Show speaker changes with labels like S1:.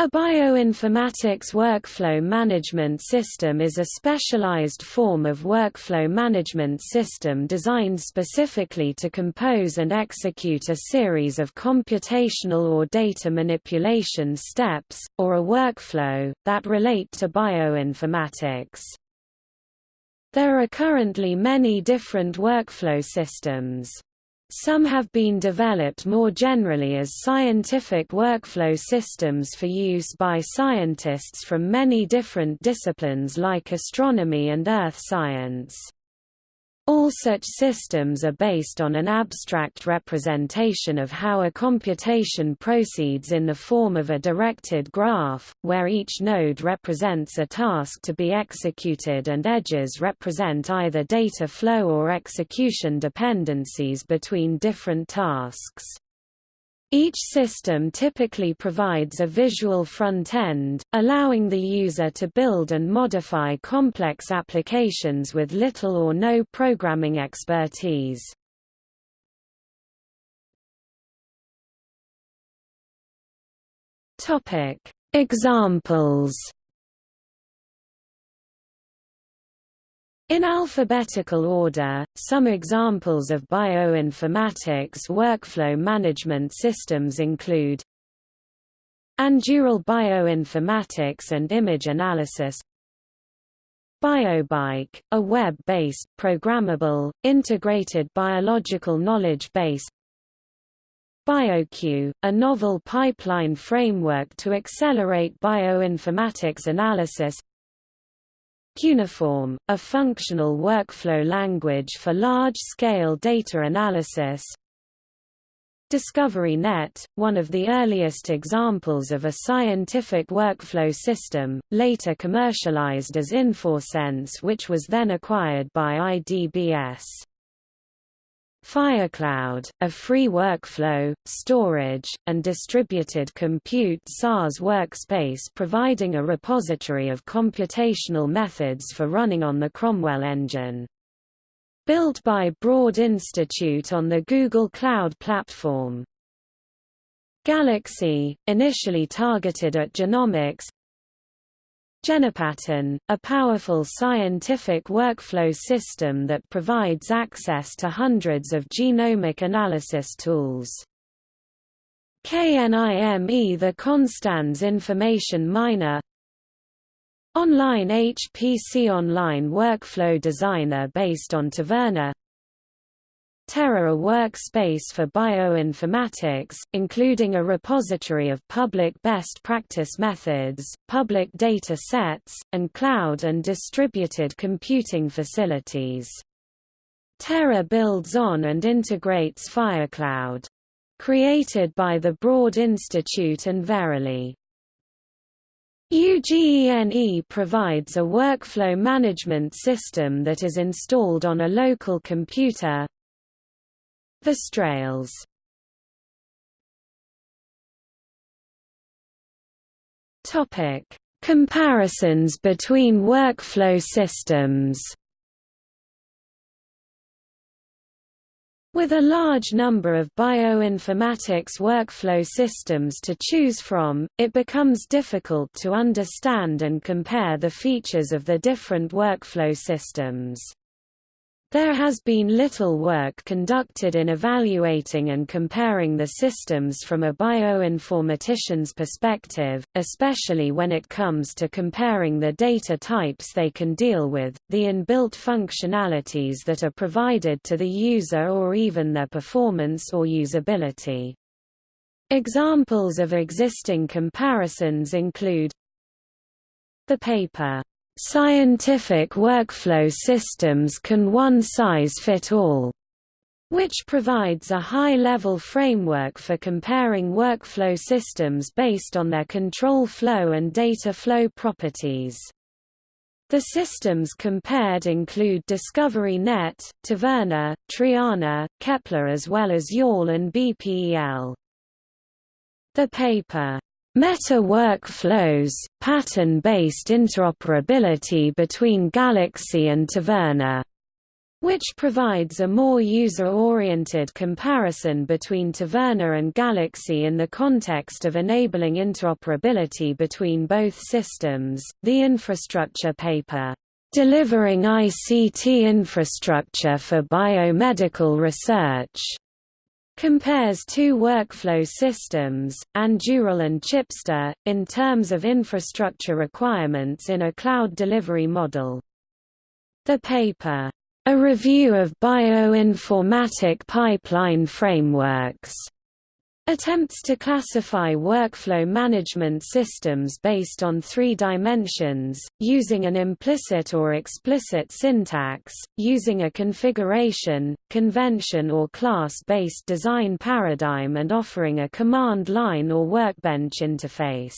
S1: A bioinformatics workflow management system is a specialized form of workflow management system designed specifically to compose and execute a series of computational or data manipulation steps, or a workflow, that relate to bioinformatics. There are currently many different workflow systems. Some have been developed more generally as scientific workflow systems for use by scientists from many different disciplines like astronomy and earth science. All such systems are based on an abstract representation of how a computation proceeds in the form of a directed graph, where each node represents a task to be executed and edges represent either data flow or execution dependencies between different tasks. Each system typically provides a visual front-end, allowing the user to build and modify complex applications with little or no programming expertise. Examples In alphabetical order, some examples of bioinformatics workflow management systems include Anduril bioinformatics and image analysis BioBike, a web-based, programmable, integrated biological knowledge base BioQueue, a novel pipeline framework to accelerate bioinformatics analysis Cuneiform, a functional workflow language for large-scale data analysis DiscoveryNet, one of the earliest examples of a scientific workflow system, later commercialized as InforSense which was then acquired by IDBS. FireCloud, a free workflow, storage, and distributed compute SaaS workspace providing a repository of computational methods for running on the Cromwell engine. Built by Broad Institute on the Google Cloud Platform. Galaxy, initially targeted at genomics, GenePattern, a powerful scientific workflow system that provides access to hundreds of genomic analysis tools. KNIME the Konstanz Information Miner Online HPC Online Workflow Designer based on Taverna Terra a workspace for bioinformatics, including a repository of public best practice methods, public data sets, and cloud and distributed computing facilities. Terra builds on and integrates FireCloud. Created by the Broad Institute and Verily. UGENE provides a workflow management system that is installed on a local computer, VisTrails Topic: Comparisons between workflow systems. With a large number of bioinformatics workflow systems to choose from, it becomes difficult to understand and compare the features of the different workflow systems. There has been little work conducted in evaluating and comparing the systems from a bioinformatician's perspective, especially when it comes to comparing the data types they can deal with, the inbuilt functionalities that are provided to the user or even their performance or usability. Examples of existing comparisons include the paper Scientific workflow systems can one size fit all, which provides a high-level framework for comparing workflow systems based on their control flow and data flow properties. The systems compared include DiscoveryNet, Taverna, Triana, Kepler as well as YAWL and BPEL. The paper Meta workflows, pattern-based interoperability between Galaxy and Taverna which provides a more user-oriented comparison between Taverna and Galaxy in the context of enabling interoperability between both systems. The infrastructure paper, Delivering ICT Infrastructure for Biomedical Research, compares two workflow systems, Anduril and Chipster, in terms of infrastructure requirements in a cloud delivery model. The paper, A Review of Bioinformatic Pipeline Frameworks, attempts to classify workflow management systems based on three dimensions, using an implicit or explicit syntax, using a configuration, convention or class-based design paradigm and offering a command line or workbench interface.